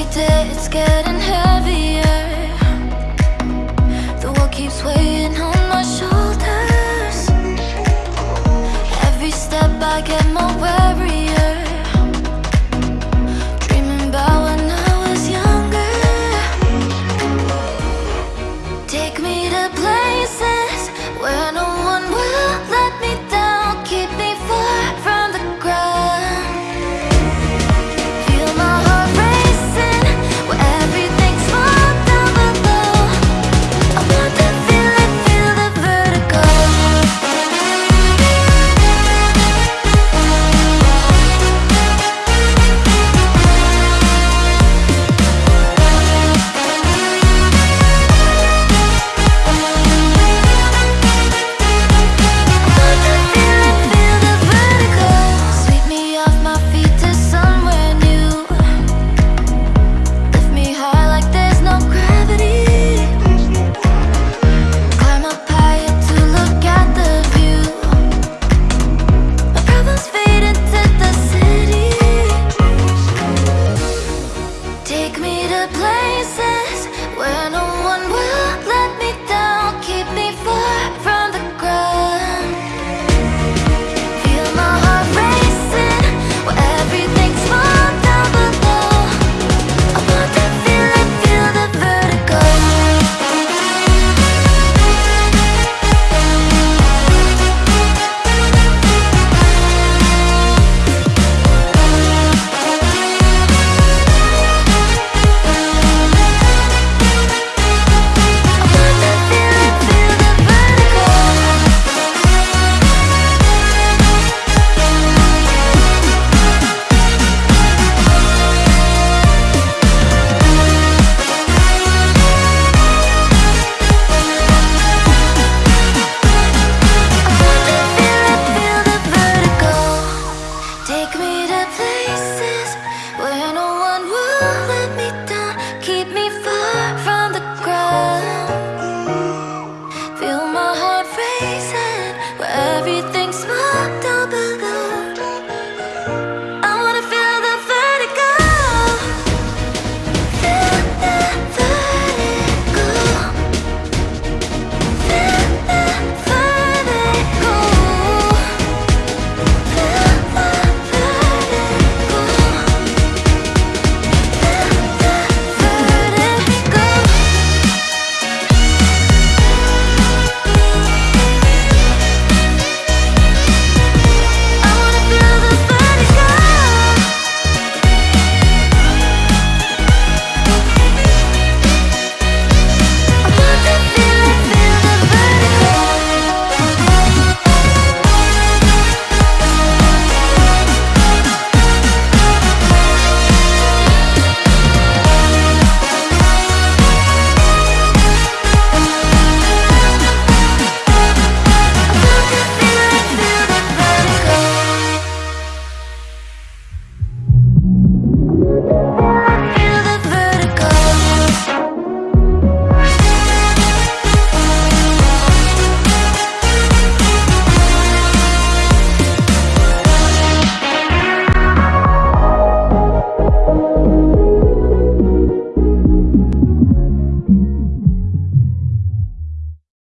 Every day it's getting heavier. The world keeps weighing